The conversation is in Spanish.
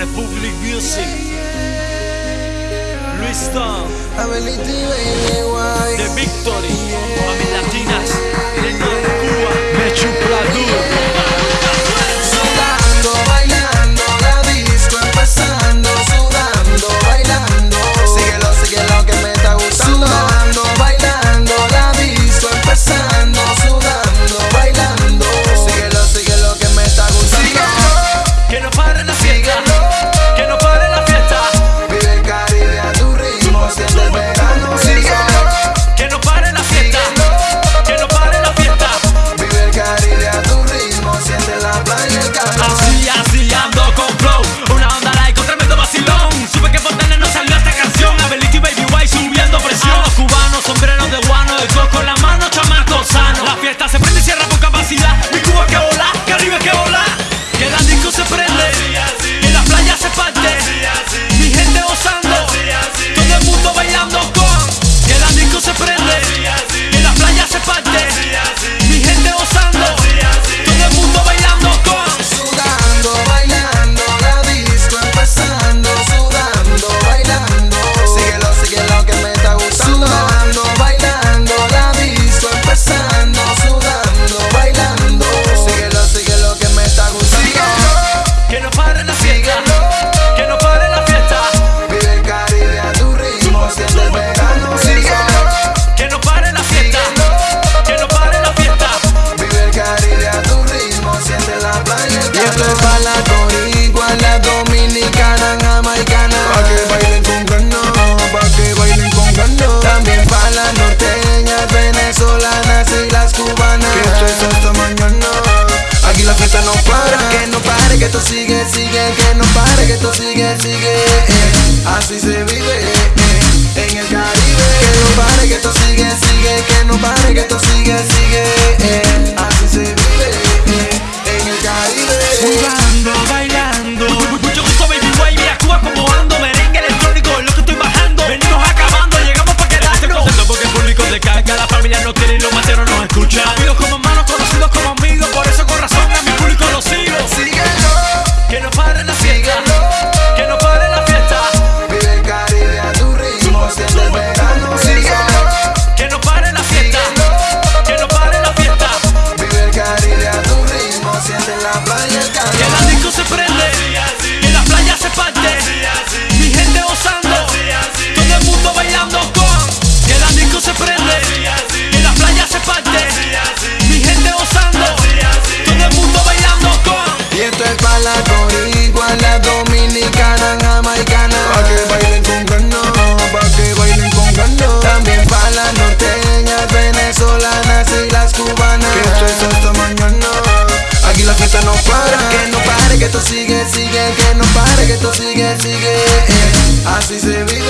Republic Music. Luis Tom. The Victory. Mami Latinas. sigue, sigue, eh. así se vive eh. en el Caribe. Que no pare, que esto sigue, sigue, que no pare, que esto sigue, sigue. la el calor. Disco se prende, así, así. que la playa se parte. Mi gente gozando, todo el mundo bailando con. Que la disco se prende, que la playa se parte. Mi gente gozando, todo el mundo bailando con. Y esto es para la corigua, la dominicana. esto sigue, sigue, que no pare, que esto sigue, sigue. Eh. Así se vive.